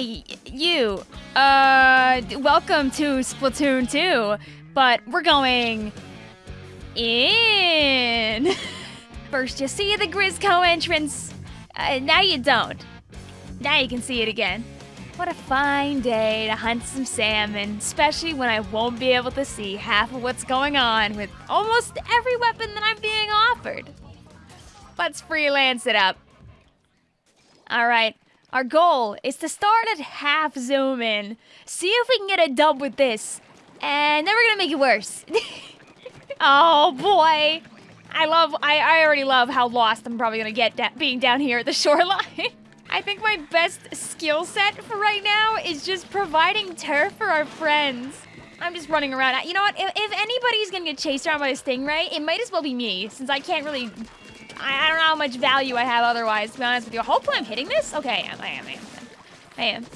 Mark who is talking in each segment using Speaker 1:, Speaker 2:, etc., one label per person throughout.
Speaker 1: Hey, you. Uh, welcome to Splatoon 2, but we're going in. First, you see the Grizzco entrance. Uh, now you don't. Now you can see it again. What a fine day to hunt some salmon, especially when I won't be able to see half of what's going on with almost every weapon that I'm being offered. Let's freelance it up. All right, our goal is to start at half zoom in, see if we can get a dub with this, and then we're gonna make it worse. oh boy. I love, I, I already love how lost I'm probably gonna get being down here at the shoreline. I think my best skill set for right now is just providing turf for our friends. I'm just running around. You know what? If, if anybody's gonna get chased around by a stingray, it might as well be me, since I can't really I, I don't know how much value I have otherwise, to be honest with you. Hopefully I'm hitting this. Okay, I am, I am, I am. I am.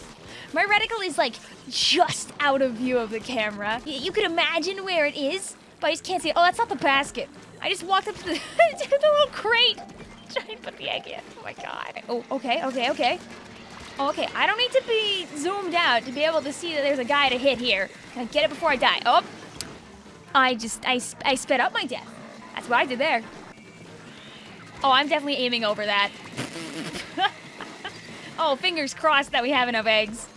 Speaker 1: My reticle is like just out of view of the camera. Y you could imagine where it is, but I just can't see it. Oh, that's not the basket. I just walked up to the, to the little crate. Trying to put the egg in. Oh my god. Oh, okay, okay, okay. Oh, okay, I don't need to be zoomed out to be able to see that there's a guy to hit here. Can I get it before I die? Oh, I just, I, I sped up my death. That's what I did there. Oh, I'm definitely aiming over that. oh, fingers crossed that we have enough eggs.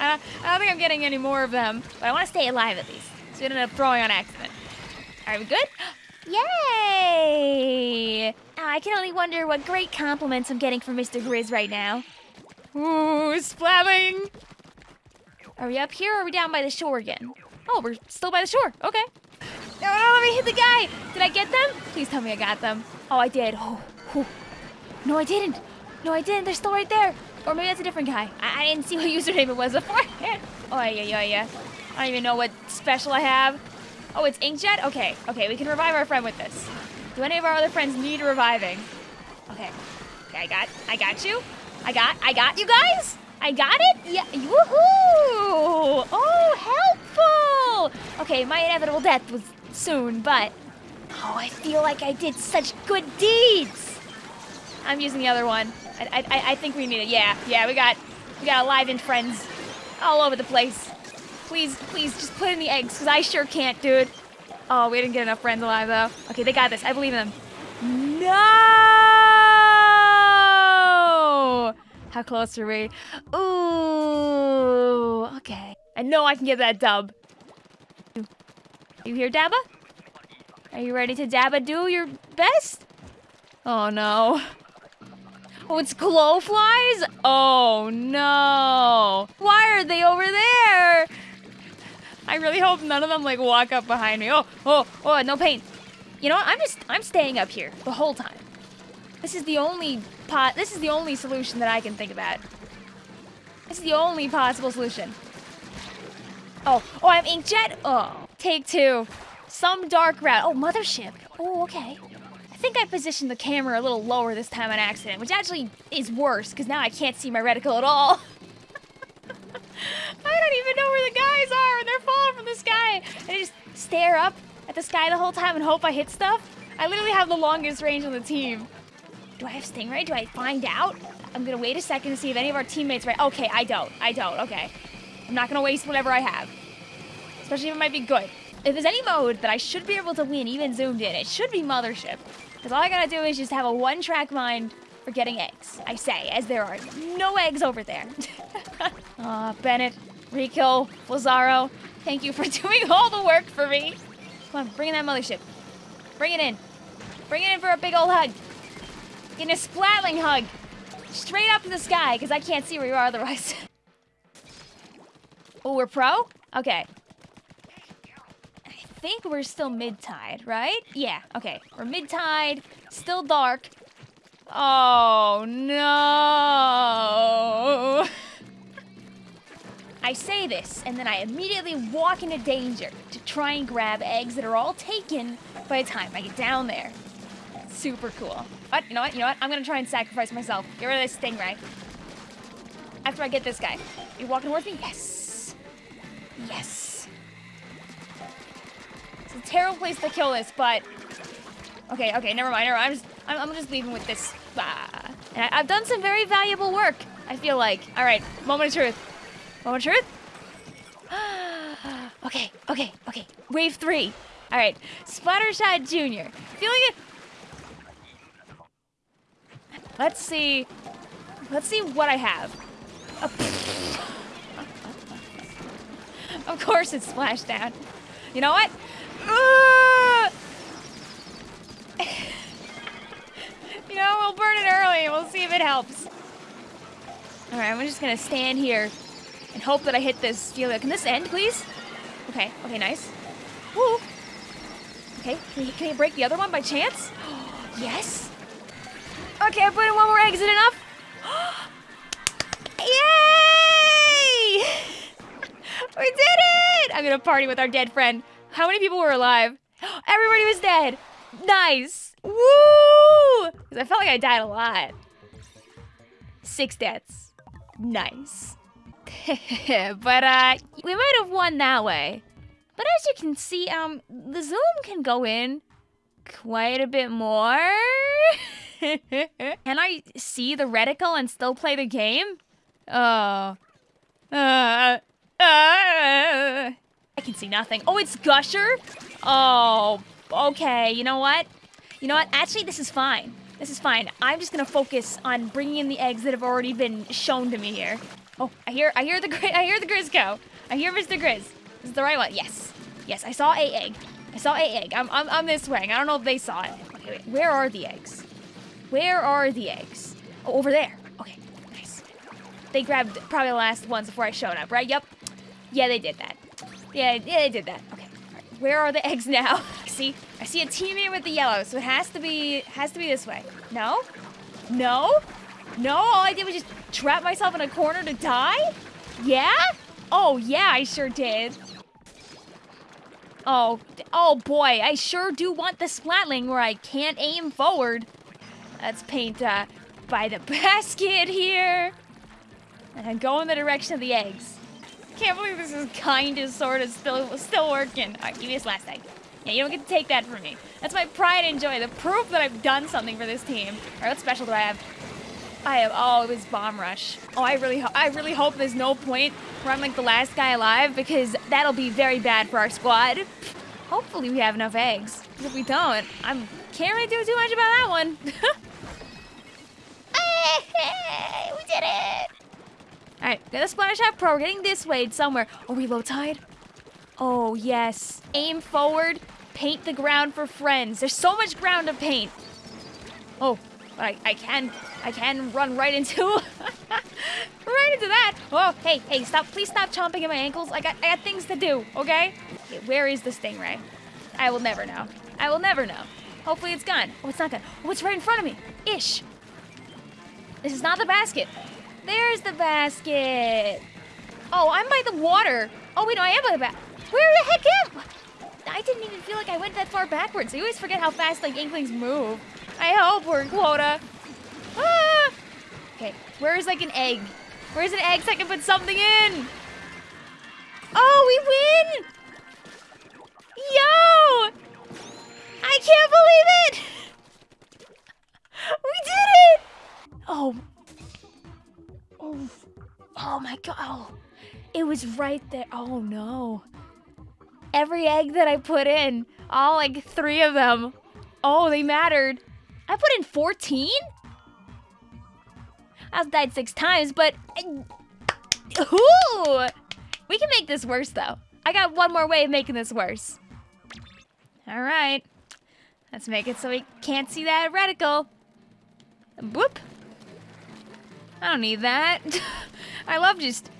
Speaker 1: Uh, I don't think I'm getting any more of them, but I want to stay alive at least. So we don't end up throwing on accident. Are we good? Yay! I can only wonder what great compliments I'm getting from Mr. Grizz right now. Ooh, splabbing! Are we up here or are we down by the shore again? Oh, we're still by the shore. Okay. No, no, let me hit the guy. Did I get them? Please tell me I got them. Oh, I did. Oh, oh. No, I didn't. No, I didn't. They're still right there. Or maybe that's a different guy. I, I didn't see what username it was before. Oh, yeah, yeah, yeah. I don't even know what special I have. Oh, it's Inkjet? Okay, okay, we can revive our friend with this. Do any of our other friends need reviving? Okay. Okay, I got, I got you. I got, I got you guys. I got it? Yeah, woohoo! Oh, helpful! Okay, my inevitable death was soon, but Oh, I feel like I did such good deeds. I'm using the other one. I, I, I think we need it. Yeah, yeah, we got, we got alive friends all over the place. Please, please, just put in the eggs, because I sure can't, dude. Oh, we didn't get enough friends alive, though. Okay, they got this. I believe in them. No! How close are we? Ooh, okay. I know I can get that dub. You here, Dabba? Are you ready to dabba do your best? Oh no. Oh, it's glowflies? Oh no. Why are they over there? I really hope none of them like walk up behind me. Oh, oh, oh, no pain. You know what? I'm just, I'm staying up here the whole time. This is the only pot, this is the only solution that I can think about. This is the only possible solution. Oh, oh, I'm inkjet? Oh, take two. Some dark route. Oh, mothership. Oh, okay. I think I positioned the camera a little lower this time on accident, which actually is worse, because now I can't see my reticle at all. I don't even know where the guys are, and they're falling from the sky. And I just stare up at the sky the whole time and hope I hit stuff. I literally have the longest range on the team. Do I have Stingray? Do I find out? I'm gonna wait a second to see if any of our teammates right. Okay, I don't. I don't. Okay. I'm not gonna waste whatever I have. Especially if it might be good. If there's any mode that I should be able to win even zoomed in, it should be Mothership. Because all I gotta do is just have a one-track mind for getting eggs. I say, as there are no eggs over there. Aw, uh, Bennett, Rico, Lazaro, thank you for doing all the work for me. Come on, bring in that mothership. Bring it in. Bring it in for a big old hug. In a splatling hug. Straight up in the sky, because I can't see where you are otherwise. oh, we're pro? Okay think we're still mid-tide, right? Yeah, okay. We're mid-tide, still dark. Oh, no. I say this, and then I immediately walk into danger to try and grab eggs that are all taken by the time I get down there. Super cool. What? You know what? You know what? I'm gonna try and sacrifice myself. Get rid of this stingray. After I get this guy. You walking towards me? Yes. Yes a terrible place to kill this, but... Okay, okay, never mind. Never mind. I'm just, I'm, I'm just leaving with this. Ah. And I, have done some very valuable work. I feel like. All right, moment of truth. Moment of truth. okay, okay, okay. Wave three. All right, Splattershot Junior. Feeling it. Let's see. Let's see what I have. of course it's splashdown. You know what? Uh, you know, we'll burn it early we'll see if it helps. All right, I'm just gonna stand here and hope that I hit this deal. Can this end, please? Okay, okay, nice. Woo. Okay, can you, can you break the other one by chance? yes. Okay, I put in one more egg. Is it enough? Yay! we did it! I'm gonna party with our dead friend. How many people were alive? Everybody was dead. Nice. Woo! Because I felt like I died a lot. Six deaths. Nice. but uh, we might have won that way. But as you can see, um, the zoom can go in quite a bit more. can I see the reticle and still play the game? Oh. Uh, uh, I can see nothing. Oh, it's Gusher? Oh, okay. You know what? You know what? Actually, this is fine. This is fine. I'm just gonna focus on bringing in the eggs that have already been shown to me here. Oh, I hear, I hear the, I hear the Grizzco. I hear Mr. Grizz. Is the right one? Yes. Yes, I saw a egg. I saw a egg. I'm, I'm, I'm this way. I don't know if they saw it. Okay, wait. Where are the eggs? Where are the eggs? Oh, over there. Okay, nice. They grabbed probably the last ones before I showed up, right? Yep. Yeah, they did that. Yeah, yeah, they did that. Okay. Right. Where are the eggs now? see, I see a team here with the yellow, so it has to be, has to be this way. No? No? No? All I did was just trap myself in a corner to die? Yeah? Oh, yeah, I sure did. Oh, oh boy, I sure do want the splatling where I can't aim forward. Let's paint uh, by the basket here. And go in the direction of the eggs. Can't believe this is kind of sort of still still working. All right, give me this last egg. Yeah, you don't get to take that from me. That's my pride and joy, the proof that I've done something for this team. All right, what special do I have? I have, oh, was Bomb Rush. Oh, I really, I really hope there's no point where I'm like the last guy alive because that'll be very bad for our squad. Hopefully we have enough eggs. If we don't, I can't really do too much about that one. we did it! All right, got the Splattershot Pro. We're getting this way somewhere. Are we low tide? Oh, yes. Aim forward, paint the ground for friends. There's so much ground to paint. Oh, but I, I can, I can run right into, right into that. Oh, hey, hey, stop, please stop chomping at my ankles. I got, I got things to do, okay? okay? Where is the stingray? I will never know. I will never know. Hopefully it's gone. Oh, it's not gone. Oh, it's right in front of me. Ish. This is not the basket. There's the basket. Oh, I'm by the water. Oh, wait, no, I am by the basket. Where the heck am I? I didn't even feel like I went that far backwards. I always forget how fast, like, Inklings move. I hope we're in quota. Ah! Okay, where's like an egg? Where's an egg so I can put something in? Oh, we win! Was right there. Oh no. Every egg that I put in, all like three of them, oh, they mattered. I put in 14? I've died six times, but... Uh, Ooh! We can make this worse, though. I got one more way of making this worse. Alright. Let's make it so we can't see that reticle. Whoop. I don't need that. I love just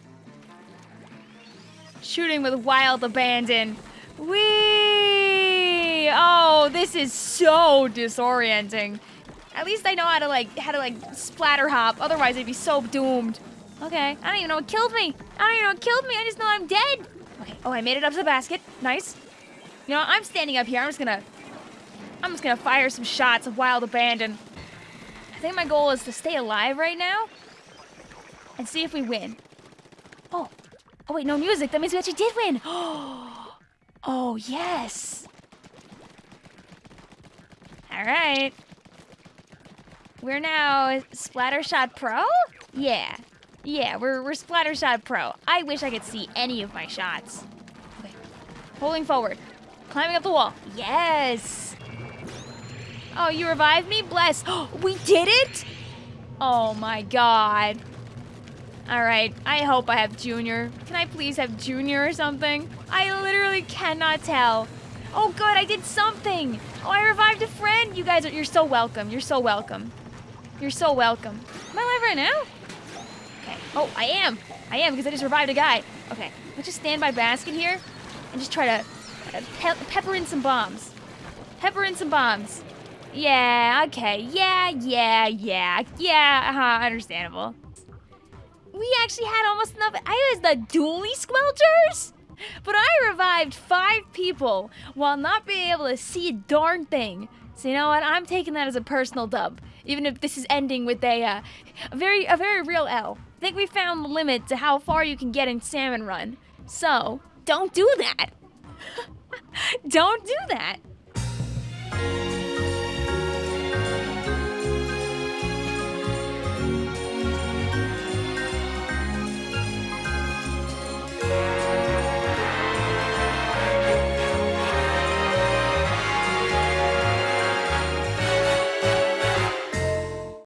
Speaker 1: shooting with wild abandon. Whee! Oh, this is so disorienting. At least I know how to like how to like splatter hop. Otherwise, I'd be so doomed. Okay, I don't even know what killed me. I don't even know what killed me. I just know I'm dead. Okay. Oh, I made it up to the basket. Nice. You know, I'm standing up here. I'm just gonna, I'm just gonna fire some shots of wild abandon. I think my goal is to stay alive right now and see if we win. Oh, oh wait, no music. That means we actually did win. Oh. Yes. All right. We're now Splattershot Pro? Yeah. Yeah, we're, we're Splattershot Pro. I wish I could see any of my shots. Okay. Pulling forward. Climbing up the wall. Yes! Oh, you revived me? Bless. we did it? Oh my god. Alright, I hope I have Junior. Can I please have Junior or something? I literally cannot tell. Oh good, I did something! Oh, I revived a friend! You guys are- you're so welcome. You're so welcome. You're so welcome. Am I alive right now? Okay. Oh, I am. I am because I just revived a guy. Okay. Let's just stand by basket here and just try to uh, pe- pepper in some bombs. Pepper in some bombs. Yeah, okay. Yeah, yeah, yeah. Yeah, uh-huh, understandable. We actually had almost enough. I was the Dualie Squelchers? But I revived five people while not being able to see a darn thing. So you know what? I'm taking that as a personal dub, even if this is ending with a, uh, a very a very real L. I think we found the limit to how far you can get in Salmon Run. So don't do that. don't do that.